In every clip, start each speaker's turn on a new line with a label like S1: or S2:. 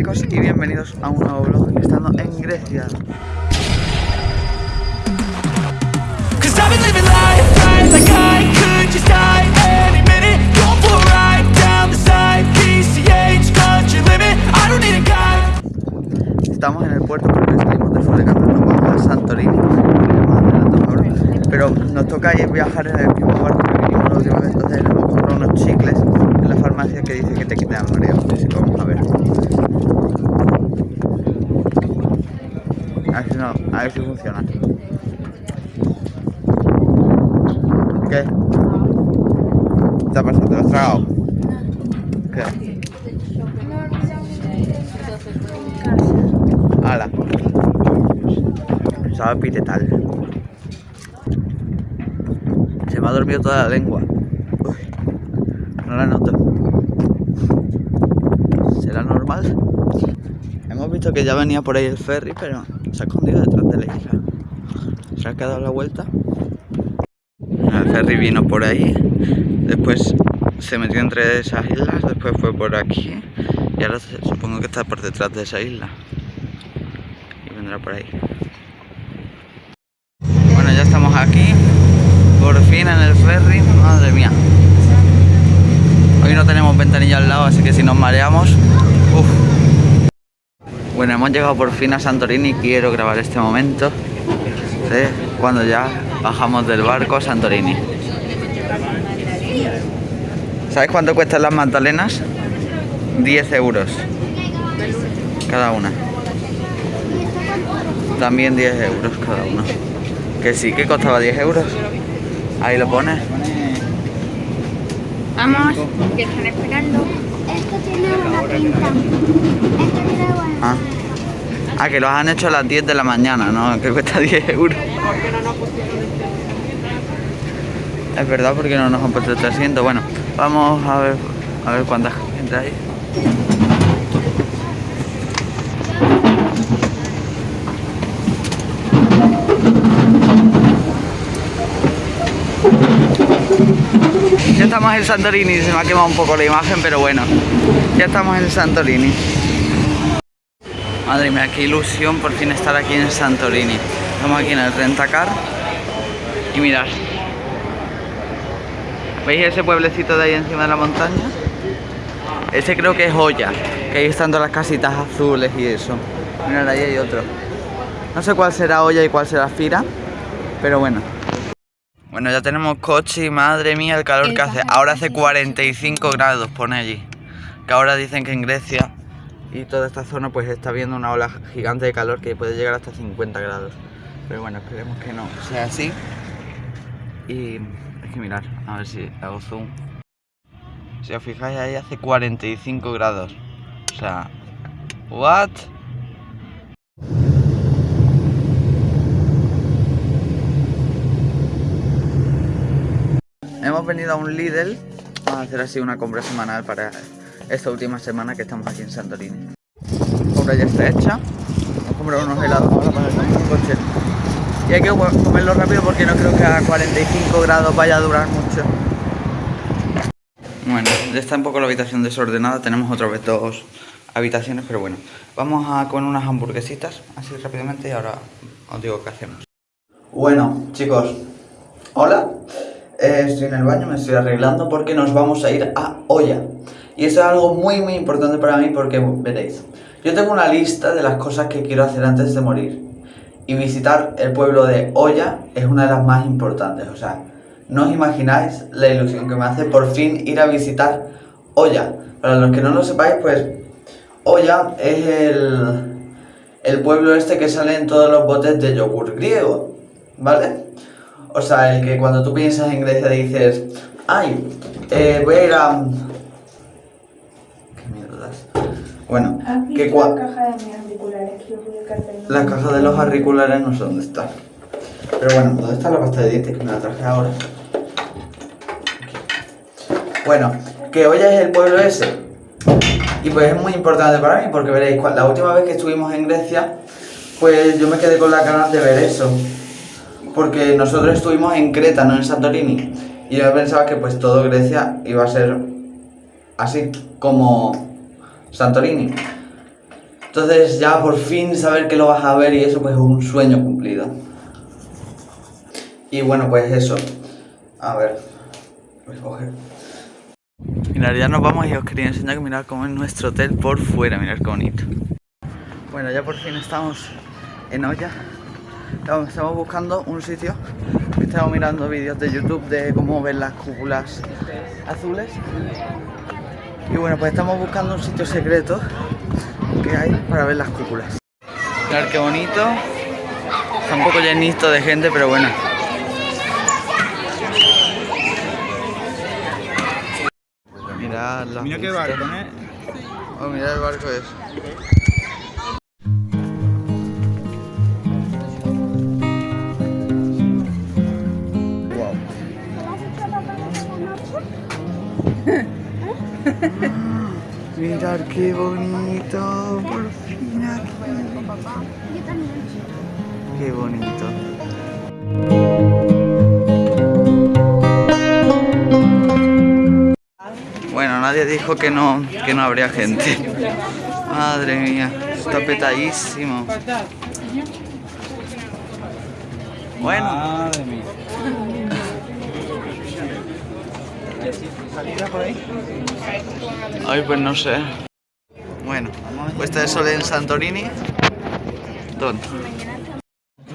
S1: chicos y bienvenidos a un nuevo vlog estando en Grecia. Estamos en el puerto porque salimos de Fulegando, nos vamos a Santorini, pero nos toca viajar en el mismo barco que vinimos la última vez, entonces hemos comprado unos chicles en la farmacia que dice que te quitan el mareo, así que vamos a ver. A ver si, no, a ver si funciona. ¿Qué? ¿Qué ha pasado? ¿Te lo has tragado? ¿Qué? Ala. Sabe pitetal. Se me ha dormido toda la lengua. No la noto. ¿Será normal? Hemos visto que ya venía por ahí el ferry, pero se ha escondido detrás de la isla. Se ha quedado la vuelta. El ferry vino por ahí, después se metió entre esas islas, después fue por aquí y ahora supongo que está por detrás de esa isla por ahí. Bueno, ya estamos aquí, por fin en el ferry, madre mía. No tenemos ventanilla al lado, así que si nos mareamos, Bueno, hemos llegado por fin a Santorini, quiero grabar este momento cuando ya bajamos del barco a Santorini. ¿Sabes cuánto cuestan las magdalenas? 10 euros cada una también 10 euros cada uno. Que sí, que costaba 10 euros. Ahí lo pones.
S2: Vamos, que están esperando. Esto tiene una pinta. Esto tiene buena.
S1: Ah. ah, que los han hecho a las 10 de la mañana, ¿no? Que cuesta 10 euros. Es verdad, porque no nos han puesto este asiento. Bueno, vamos a ver, a ver cuánta gente hay. Estamos en Santorini, se me ha quemado un poco la imagen, pero bueno, ya estamos en Santorini. Madre mía, qué ilusión por fin estar aquí en Santorini. Estamos aquí en el Rentacar y mirad. ¿Veis ese pueblecito de ahí encima de la montaña? Ese creo que es Olla, que ahí están todas las casitas azules y eso. Mirad, ahí hay otro. No sé cuál será Olla y cuál será Fira, pero bueno. Bueno, ya tenemos coche y madre mía el calor que hace. Ahora hace 45 grados, pone allí. Que ahora dicen que en Grecia y toda esta zona pues está viendo una ola gigante de calor que puede llegar hasta 50 grados. Pero bueno, esperemos que no sea así. Y hay que mirar, a ver si hago zoom. Si os fijáis ahí hace 45 grados. O sea, ¿what? Hemos venido a un Lidl a hacer así una compra semanal para esta última semana que estamos aquí en Santorini. La compra ya está hecha. Hemos comprado unos helados ahora para el coche. Y hay que comerlo rápido porque no creo que a 45 grados vaya a durar mucho. Bueno, ya está un poco la habitación desordenada. Tenemos otra vez dos habitaciones, pero bueno. Vamos a con unas hamburguesitas así rápidamente y ahora os digo qué hacemos. Bueno, chicos, hola. Estoy en el baño, me estoy arreglando porque nos vamos a ir a Olla. Y eso es algo muy muy importante para mí porque veréis, yo tengo una lista de las cosas que quiero hacer antes de morir. Y visitar el pueblo de Olla es una de las más importantes. O sea, no os imagináis la ilusión que me hace por fin ir a visitar Olla. Para los que no lo sepáis, pues Olla es el, el pueblo este que sale en todos los botes de yogur griego, ¿vale? O sea, el que cuando tú piensas en Grecia dices, ay, eh, voy a ir a... ¿Qué mierdas? Bueno, que
S2: la caja de mis auriculares?
S1: La caja de los auriculares no sé dónde está. Pero bueno, ¿dónde está la pasta de dientes que me la traje ahora? Bueno, que hoy es el pueblo ese. Y pues es muy importante para mí porque veréis, la última vez que estuvimos en Grecia, pues yo me quedé con la ganas de ver eso porque nosotros estuvimos en Creta, no en Santorini. Y yo pensaba que pues todo Grecia iba a ser así, como Santorini. Entonces ya por fin saber que lo vas a ver y eso pues es un sueño cumplido. Y bueno, pues eso. A ver. Voy a coger. Mirad, ya nos vamos y os quería enseñar que mirad cómo es nuestro hotel por fuera, mirad qué bonito. Bueno, ya por fin estamos en olla. Estamos, buscando un sitio. Estamos mirando vídeos de YouTube de cómo ver las cúpulas azules. Y bueno, pues estamos buscando un sitio secreto que hay para ver las cúpulas. Mirad qué bonito. Está un poco llenito de gente, pero bueno. Mirad las
S3: Mira qué barco, ¿eh?
S1: Oh, mirad el barco es. Mirad qué bonito, por fin aquí. Qué bonito. Bueno, nadie dijo que no, que no habría gente. Madre mía, está petadísimo. Bueno,
S3: Madre mía.
S1: Ay pues no sé. Bueno, puesta de sol en Santorini. ¿Dónde?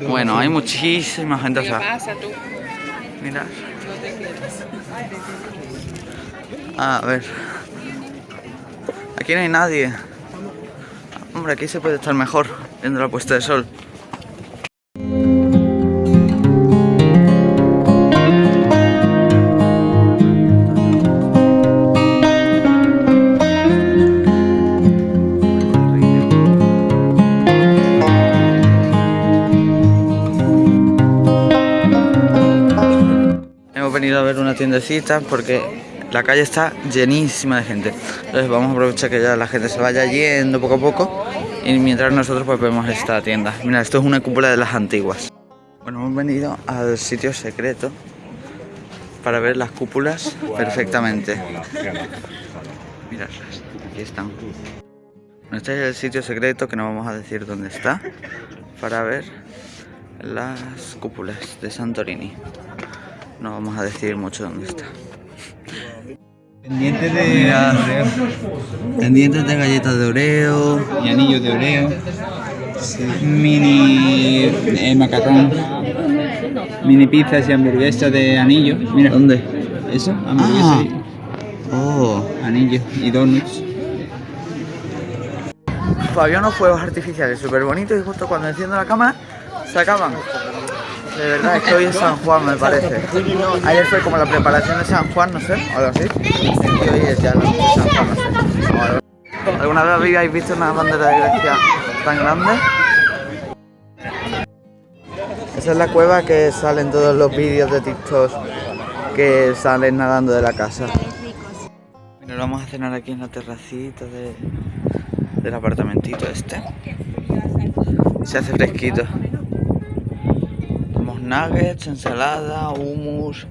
S1: Bueno, hay muchísima gente. O sea, Mirad. A ver. Aquí no hay nadie. Hombre, aquí se puede estar mejor viendo la puesta de sol. Venido a ver una tiendecita porque la calle está llenísima de gente. Entonces vamos a aprovechar que ya la gente se vaya yendo poco a poco y mientras nosotros pues vemos esta tienda. Mira, esto es una cúpula de las antiguas. Bueno, hemos venido al sitio secreto para ver las cúpulas perfectamente. Miradlas, aquí están. Bueno, Este es el sitio secreto que no vamos a decir dónde está para ver las cúpulas de Santorini. No vamos a decir mucho dónde está.
S3: Pendiente de.
S1: Pendientes de galletas de Oreo.
S3: y anillos de Oreo. Mini eh, macarrón. Mini pizzas y hamburguesas de anillo. Mira.
S1: ¿Dónde?
S3: Eso, hamburguesas
S1: Ah.
S3: y
S1: Oh.
S3: anillos y donuts.
S1: Había unos fuegos artificiales súper bonitos y justo cuando enciendo la cámara se acaban. De verdad, es que hoy es San Juan, me parece. Ayer fue como la preparación de San Juan, no sé, o algo así. Y hoy es ya la de San Juan. ¿Alguna vez habéis visto una bandera de Grecia tan grande? Esa es la cueva que salen todos los vídeos de TikTok que salen nadando de la casa. Bueno, vamos a cenar aquí en la terracita de, del apartamentito este. Se hace fresquito. Nuggets, ensalada, hummus,